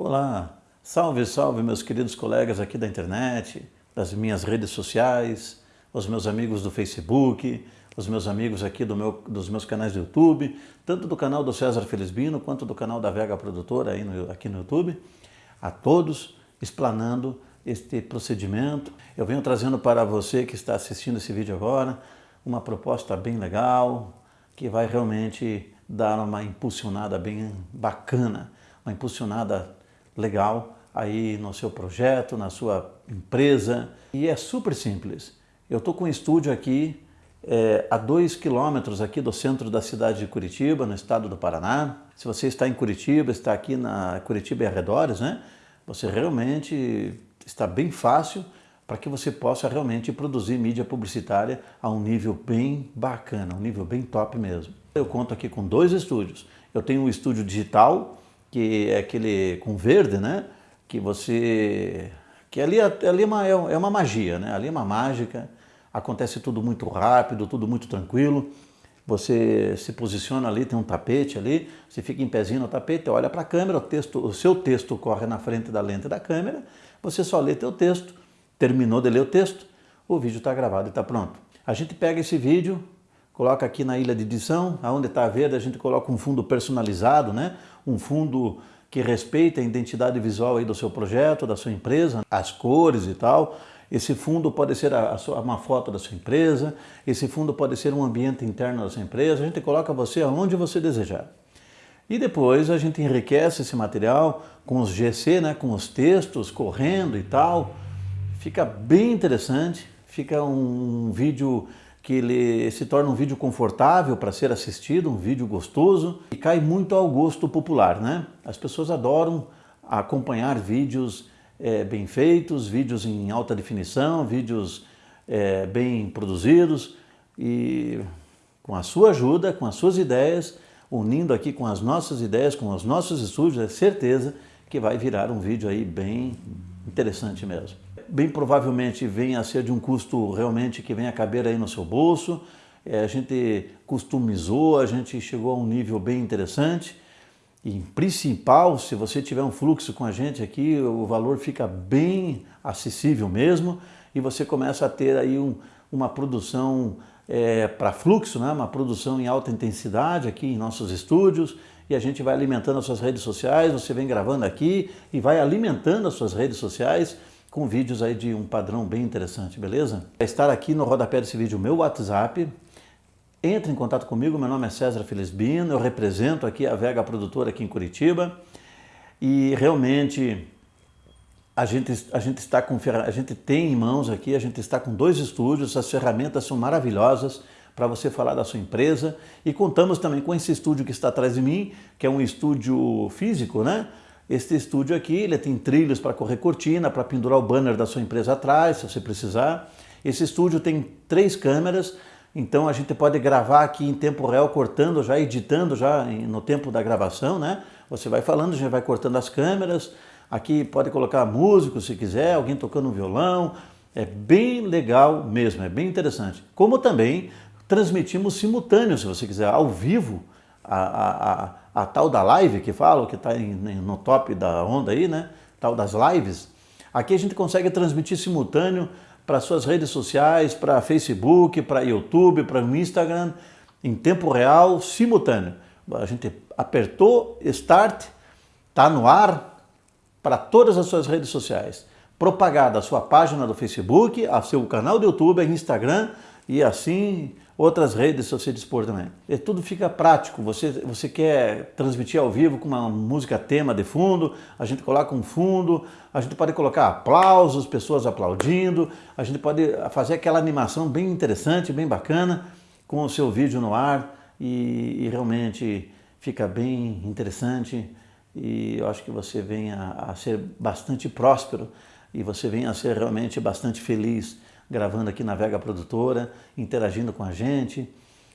Olá, salve, salve meus queridos colegas aqui da internet, das minhas redes sociais, os meus amigos do Facebook, os meus amigos aqui do meu, dos meus canais do YouTube, tanto do canal do César Felizbino quanto do canal da Vega Produtora aí no, aqui no YouTube, a todos explanando este procedimento. Eu venho trazendo para você que está assistindo esse vídeo agora uma proposta bem legal, que vai realmente dar uma impulsionada bem bacana, uma impulsionada legal aí no seu projeto, na sua empresa. E é super simples. Eu estou com um estúdio aqui é, a dois quilômetros aqui do centro da cidade de Curitiba, no estado do Paraná. Se você está em Curitiba, está aqui na Curitiba e arredores, né? Você realmente está bem fácil para que você possa realmente produzir mídia publicitária a um nível bem bacana, um nível bem top mesmo. Eu conto aqui com dois estúdios. Eu tenho um estúdio digital, que é aquele com verde, né? Que você... que ali, ali é, uma, é uma magia, né? Ali é uma mágica, acontece tudo muito rápido, tudo muito tranquilo. Você se posiciona ali, tem um tapete ali, você fica em pezinho no tapete, olha para a câmera, o, texto, o seu texto corre na frente da lente da câmera, você só lê teu texto, terminou de ler o texto, o vídeo está gravado e está pronto. A gente pega esse vídeo, coloca aqui na ilha de edição, aonde está verde a gente coloca um fundo personalizado, né? Um fundo que respeita a identidade visual aí do seu projeto, da sua empresa, as cores e tal. Esse fundo pode ser a, a sua, uma foto da sua empresa, esse fundo pode ser um ambiente interno da sua empresa, a gente coloca você aonde você desejar. E depois a gente enriquece esse material com os GC, né, com os textos correndo e tal. Fica bem interessante, fica um vídeo que ele se torna um vídeo confortável para ser assistido, um vídeo gostoso e cai muito ao gosto popular, né? As pessoas adoram acompanhar vídeos é, bem feitos, vídeos em alta definição, vídeos é, bem produzidos e com a sua ajuda, com as suas ideias, unindo aqui com as nossas ideias, com os nossos estúdios, é certeza que vai virar um vídeo aí bem interessante mesmo bem provavelmente venha a ser de um custo realmente que venha a caber aí no seu bolso. É, a gente customizou, a gente chegou a um nível bem interessante. E principal, se você tiver um fluxo com a gente aqui, o valor fica bem acessível mesmo e você começa a ter aí um, uma produção é, para fluxo, né? uma produção em alta intensidade aqui em nossos estúdios e a gente vai alimentando as suas redes sociais, você vem gravando aqui e vai alimentando as suas redes sociais com vídeos aí de um padrão bem interessante, beleza? Vai estar aqui no rodapé desse vídeo meu WhatsApp. Entre em contato comigo, meu nome é César Felizbino, eu represento aqui a Vega Produtora aqui em Curitiba e realmente a gente, a gente está com a gente tem em mãos aqui, a gente está com dois estúdios, as ferramentas são maravilhosas para você falar da sua empresa e contamos também com esse estúdio que está atrás de mim, que é um estúdio físico, né? Este estúdio aqui, ele tem trilhos para correr cortina, para pendurar o banner da sua empresa atrás, se você precisar. Esse estúdio tem três câmeras, então a gente pode gravar aqui em tempo real, cortando já, editando já no tempo da gravação, né? Você vai falando, a gente vai cortando as câmeras. Aqui pode colocar músico se quiser, alguém tocando um violão. É bem legal mesmo, é bem interessante. Como também transmitimos simultâneo, se você quiser, ao vivo, a, a, a tal da live que falo, que está no top da onda aí, né? Tal das lives. Aqui a gente consegue transmitir simultâneo para suas redes sociais, para Facebook, para YouTube, para o Instagram, em tempo real, simultâneo. A gente apertou Start, está no ar para todas as suas redes sociais. Propagada a sua página do Facebook, a seu canal do YouTube, Instagram e assim outras redes se você dispor também. E tudo fica prático, você, você quer transmitir ao vivo com uma música tema de fundo, a gente coloca um fundo, a gente pode colocar aplausos, pessoas aplaudindo, a gente pode fazer aquela animação bem interessante, bem bacana, com o seu vídeo no ar e, e realmente fica bem interessante e eu acho que você venha a ser bastante próspero e você venha a ser realmente bastante feliz gravando aqui na Vega Produtora, interagindo com a gente.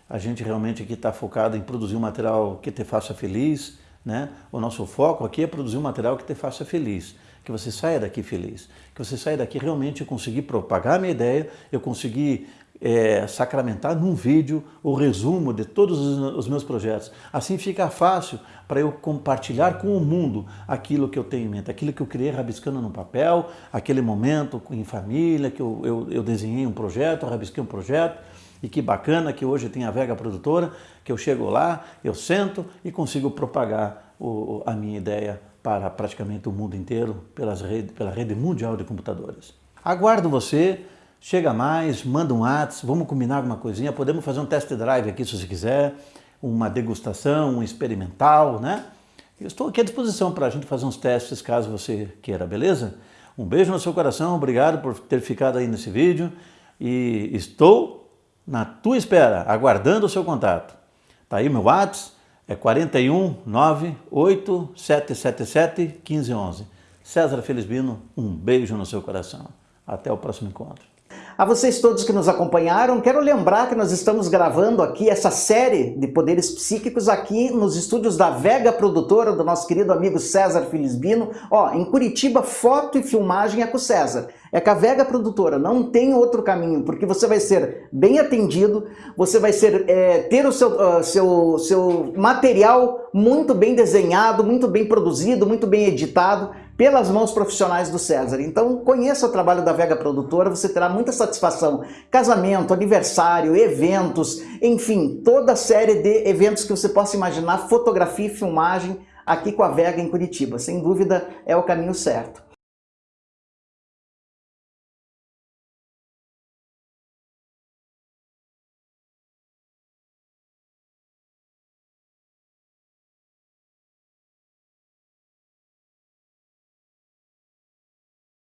A gente realmente aqui está focado em produzir um material que te faça feliz, Né? O nosso foco aqui é produzir um material que te faça feliz, que você saia daqui feliz, que você saia daqui realmente conseguir propagar a minha ideia, eu conseguir é, sacramentar num vídeo o resumo de todos os meus projetos. Assim fica fácil para eu compartilhar com o mundo aquilo que eu tenho em mente, aquilo que eu criei rabiscando no papel, aquele momento em família, que eu, eu, eu desenhei um projeto, rabisquei um projeto, e que bacana que hoje tem a Vega Produtora, que eu chego lá, eu sento e consigo propagar o, a minha ideia para praticamente o mundo inteiro pelas rede, pela rede mundial de computadores. Aguardo você Chega mais, manda um WhatsApp, vamos combinar alguma coisinha, podemos fazer um test drive aqui se você quiser, uma degustação, um experimental, né? Eu estou aqui à disposição para a gente fazer uns testes caso você queira, beleza? Um beijo no seu coração, obrigado por ter ficado aí nesse vídeo e estou na tua espera, aguardando o seu contato. Tá aí meu WhatsApp, é 41 98777 1511. César Felizbino, um beijo no seu coração. Até o próximo encontro. A vocês todos que nos acompanharam, quero lembrar que nós estamos gravando aqui essa série de poderes psíquicos aqui nos estúdios da Vega Produtora, do nosso querido amigo César Filisbino. Ó, em Curitiba, foto e filmagem é com o César. É com a Vega Produtora, não tem outro caminho, porque você vai ser bem atendido, você vai ser, é, ter o seu, uh, seu, seu material muito bem desenhado, muito bem produzido, muito bem editado, pelas mãos profissionais do César. Então conheça o trabalho da Vega Produtora, você terá muita satisfação. Casamento, aniversário, eventos, enfim, toda a série de eventos que você possa imaginar, fotografia e filmagem aqui com a Vega em Curitiba. Sem dúvida é o caminho certo.